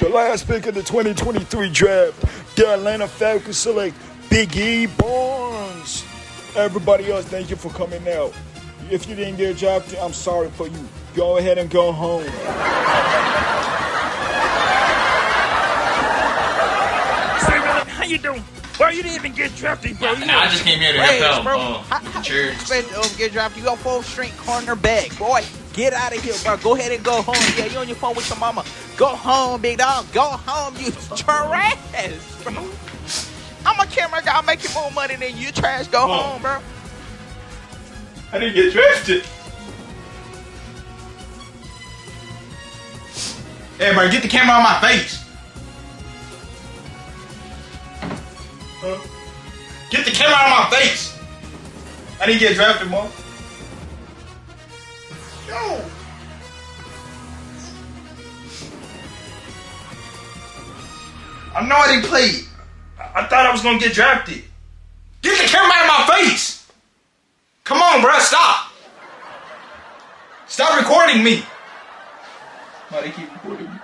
The last pick of the 2023 draft, the Atlanta Falcons select Big E Barnes. Everybody else, thank you for coming out. If you didn't get drafted, I'm sorry for you. Go ahead and go home. How you doing? Bro, you didn't even get drafted, bro. You Nah, I just came here to Hey, help bro, out. how, how you cheers. expect to um, get drafted? You got full strength corner, cornerback, boy. Get out of here, bro. Go ahead and go home. Yeah, you on your phone with your mama. Go home, big dog. Go home, you trash, bro. I'm a camera guy. I'm making more money than you, trash. Go home, bro. I didn't get drafted. Hey, bro, get the camera on my face. Huh? Get the camera on my face. I didn't get drafted, mom. Yo. I know I didn't play. I I thought I was gonna get drafted. Get the camera out of my face. Come on, bro, stop. Stop recording me. Why they keep recording me?